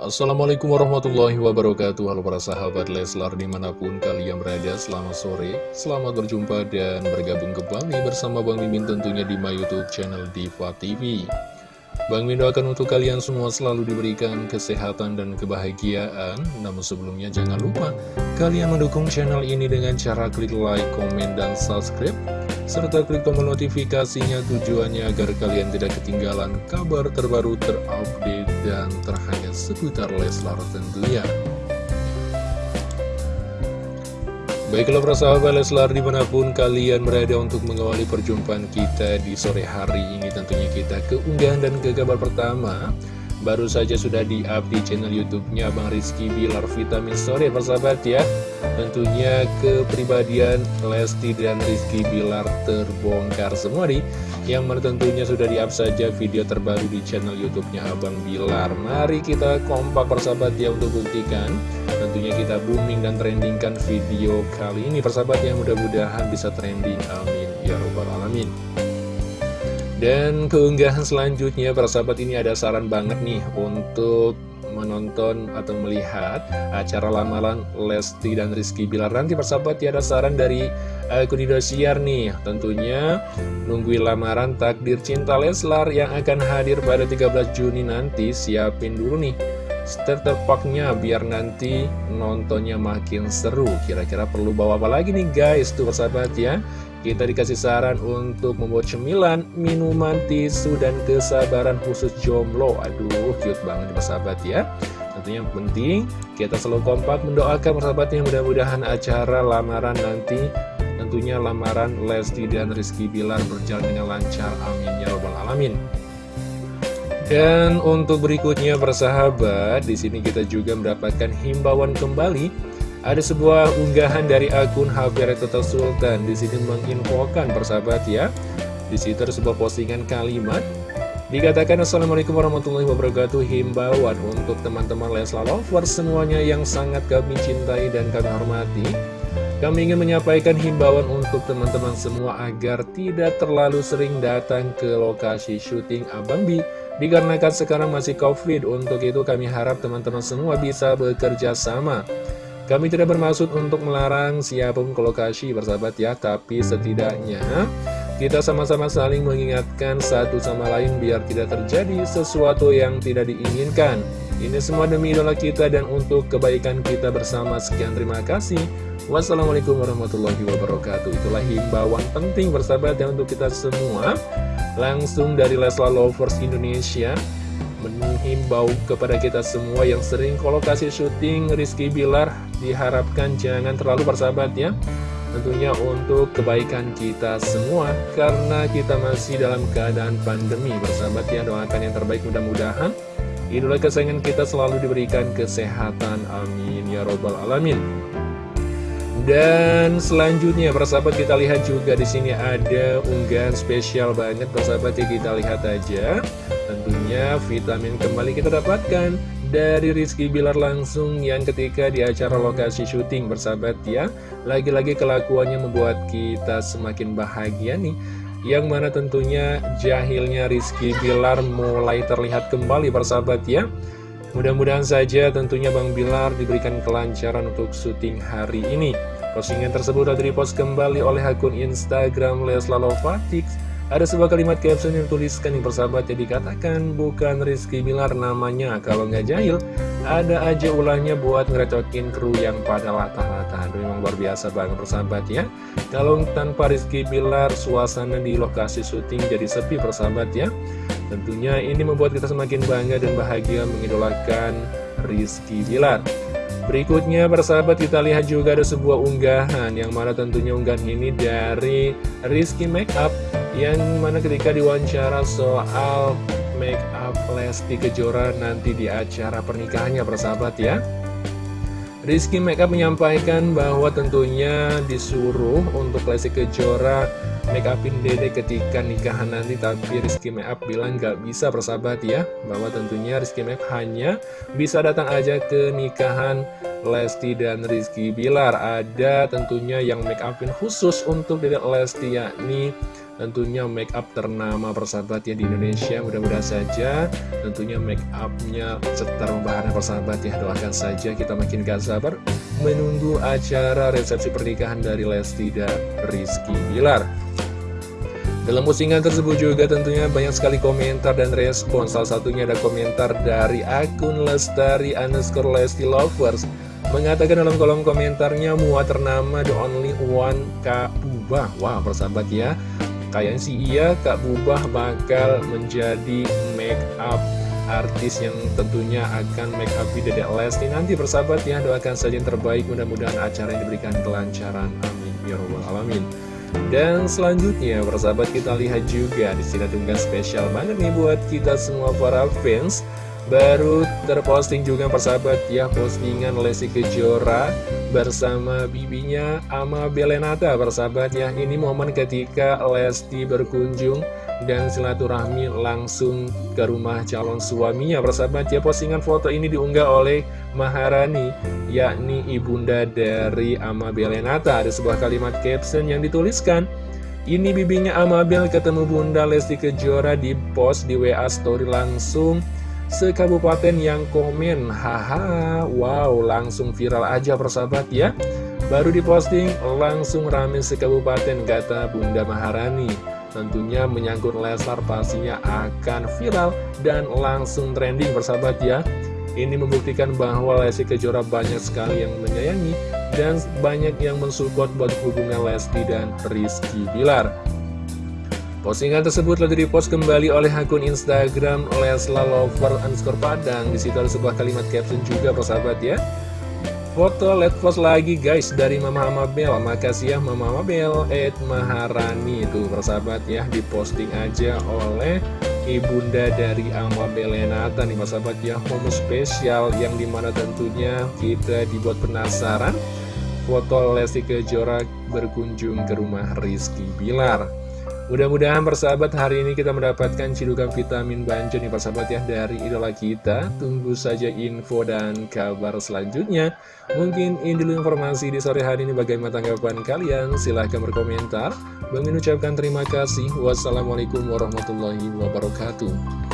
Assalamualaikum warahmatullahi wabarakatuh. Halo para sahabat Leslar di mana pun kalian berada Selamat sore, selamat berjumpa dan bergabung kembali bersama Bang Mimin tentunya di my youtube channel Diva TV Bang Mimin doakan untuk kalian semua selalu diberikan kesehatan dan kebahagiaan. Namun sebelumnya jangan lupa kalian mendukung channel ini dengan cara klik like, komen, dan subscribe serta klik tombol notifikasinya tujuannya agar kalian tidak ketinggalan kabar terbaru terupdate dan terhangat seputar Leslar tentunya. Baiklah para sahabat Leslar di mana pun kalian berada untuk mengawali perjumpaan kita di sore hari ini Tentunya kita keunggahan dan ke kabar pertama Baru saja sudah di-up di channel YouTube-nya Bang Rizky Bilar Vitamin Story persahabat ya? Tentunya kepribadian Lesti dan Rizky Bilar terbongkar semua nih. Yang tentunya sudah di-up saja video terbaru di channel YouTube-nya Abang Bilar. Mari kita kompak persahabat ya untuk buktikan. Tentunya kita booming dan trendingkan video kali ini persahabat yang mudah-mudahan bisa trending Amin. Ya Rabbal Alamin dan keunggahan selanjutnya para sahabat ini ada saran banget nih untuk menonton atau melihat acara lamaran Lesti dan Rizky Bilar. Nanti persahabat ya ada saran dari akun Indosiar nih. Tentunya nungguin lamaran takdir cinta Leslar yang akan hadir pada 13 Juni nanti. Siapin dulu nih starter packnya biar nanti nontonnya makin seru kira-kira perlu bawa apa lagi nih guys tuh persahabat ya kita dikasih saran untuk membuat cemilan, minuman, tisu, dan kesabaran khusus jomblo. Aduh, cute banget nih persahabat ya. Tentunya yang penting, kita selalu kompak mendoakan persahabatnya mudah-mudahan acara lamaran nanti tentunya lamaran Lesti dan Rizky Bilar berjalan dengan lancar. Amin ya robbal alamin. Dan untuk berikutnya persahabat, di sini kita juga mendapatkan himbauan kembali. Ada sebuah unggahan dari akun HP Total Sultan. Di sini menginfokan persahabat ya. Di situ ada sebuah postingan kalimat. Dikatakan Assalamualaikum warahmatullahi wabarakatuh. Himbauan untuk teman-teman Leslar Lovers semuanya yang sangat kami cintai dan kami hormati. Kami ingin menyampaikan himbauan untuk teman-teman semua agar tidak terlalu sering datang ke lokasi syuting Abang Bi Dikarenakan sekarang masih covid Untuk itu kami harap teman-teman semua bisa bekerja sama kami tidak bermaksud untuk melarang siapa pun ke lokasi bersahabat ya, tapi setidaknya kita sama-sama saling mengingatkan satu sama lain biar tidak terjadi sesuatu yang tidak diinginkan. Ini semua demi idola kita dan untuk kebaikan kita bersama. Sekian terima kasih. Wassalamualaikum warahmatullahi wabarakatuh. Itulah himbauan penting bersahabat ya untuk kita semua. Langsung dari Leslar Lovers Indonesia menghimbau kepada kita semua yang sering kolokasi syuting Rizky Bilar diharapkan jangan terlalu bersahabat ya tentunya untuk kebaikan kita semua karena kita masih dalam keadaan pandemi bersahabat ya doakan yang terbaik mudah-mudahan idola kesayangan kita selalu diberikan kesehatan. Amin. Ya robbal alamin. Dan selanjutnya persahabat kita lihat juga di sini ada unggahan spesial banget persahabat ya kita lihat aja. Tentunya vitamin kembali kita dapatkan dari Rizky Bilar langsung yang ketika di acara lokasi syuting bersahabat ya. Lagi-lagi kelakuannya membuat kita semakin bahagia nih Yang mana tentunya jahilnya Rizky Bilar mulai terlihat kembali bersahabat ya. Mudah-mudahan saja tentunya Bang Bilar diberikan kelancaran untuk syuting hari ini. Postingan tersebut sudah dipost kembali oleh akun Instagram Lesla Lovatix ada sebuah kalimat caption yang tuliskan yang persahabat yang dikatakan bukan Rizky Bilar namanya kalau nggak jahil ada aja ulahnya buat ngerecokin kru yang pada latah-latah. Memang luar biasa banget persahabat ya Kalau tanpa Rizky Bilar suasana di lokasi syuting jadi sepi persahabat ya Tentunya ini membuat kita semakin bangga dan bahagia mengidolakan Rizky Bilar. Berikutnya persahabat kita lihat juga ada sebuah unggahan Yang mana tentunya unggahan ini dari Rizky Makeup yang mana ketika diwawancara soal make up Lesti Kejora nanti di acara pernikahannya persahabat ya. Rizky Makeup menyampaikan bahwa tentunya disuruh untuk Lesti Kejora make upin dede ketika nikahan nanti Tapi Rizky Makeup bilang gak bisa persahabat ya. Bahwa tentunya Rizky Makeup hanya bisa datang aja ke nikahan Lesti dan Rizky Bilar. Ada tentunya yang make upin khusus untuk dede Lesti yakni tentunya make up ternama persahabat ya di Indonesia mudah-mudahan saja. Tentunya make upnya setar membahagia persahabat ya doakan saja kita makin gak sabar menunggu acara resepsi pernikahan dari Lesti dan Rizky Bilar. Dalam postingan tersebut juga tentunya banyak sekali komentar dan respon. Salah satunya ada komentar dari akun Lestari underscore Lesti Lovers. Mengatakan dalam kolom komentarnya muat ternama the only one Kak Bubah Wah persahabat ya Kayaknya sih iya Kak Bubah bakal menjadi make up artis yang tentunya akan make up di Dedek Lesti. Nanti persahabat ya doakan saja yang terbaik. Mudah-mudahan acara yang diberikan kelancaran. Amin. Ya robbal alamin. Dan selanjutnya, persahabat kita lihat juga di sini tunggal spesial banget nih buat kita semua para fans. Baru terposting juga persahabat ya postingan Lesti Kejora bersama bibinya Ama Belenata persahabat ya. Ini momen ketika Lesti berkunjung dan silaturahmi langsung ke rumah calon suaminya. Persahabat ya postingan foto ini diunggah oleh Maharani yakni ibunda dari Amabel Renata ada sebuah kalimat caption yang dituliskan ini bibinya Amabel ketemu bunda Lesti Kejora di post di WA story langsung sekabupaten yang komen. Haha wow langsung viral aja persahabat ya. Baru diposting langsung rame sekabupaten kata bunda Maharani. Tentunya menyangkut Leslar pastinya akan viral dan langsung trending bersahabat ya. Ini membuktikan bahwa Lesti Kejora banyak sekali yang menyayangi dan banyak yang mensupport buat hubungan Lesti dan Rizky Bilar Postingan tersebut lalu dipost kembali oleh akun Instagram Leslar Lover underscore Padang. Di situ ada sebuah kalimat caption juga persahabat ya. Foto let post lagi guys dari Mama Amabel Makasih ya Mama Amabel Ed Maharani. Itu persahabat ya Diposting aja oleh ibunda dari Amabel Lenata nih persahabat ya. Momen spesial yang di mana tentunya kita dibuat penasaran. Foto Lesti Kejora berkunjung ke rumah Rizky Bilar Mudah-mudahan persahabat hari ini kita mendapatkan cidukan vitamin banjo nih persahabat ya dari idola kita. Tunggu saja info dan kabar selanjutnya. Mungkin ini dulu informasi di sore hari ini. Bagaimana tanggapan kalian? Silahkan berkomentar. Bang ucapkan terima kasih. Wassalamualaikum warahmatullahi wabarakatuh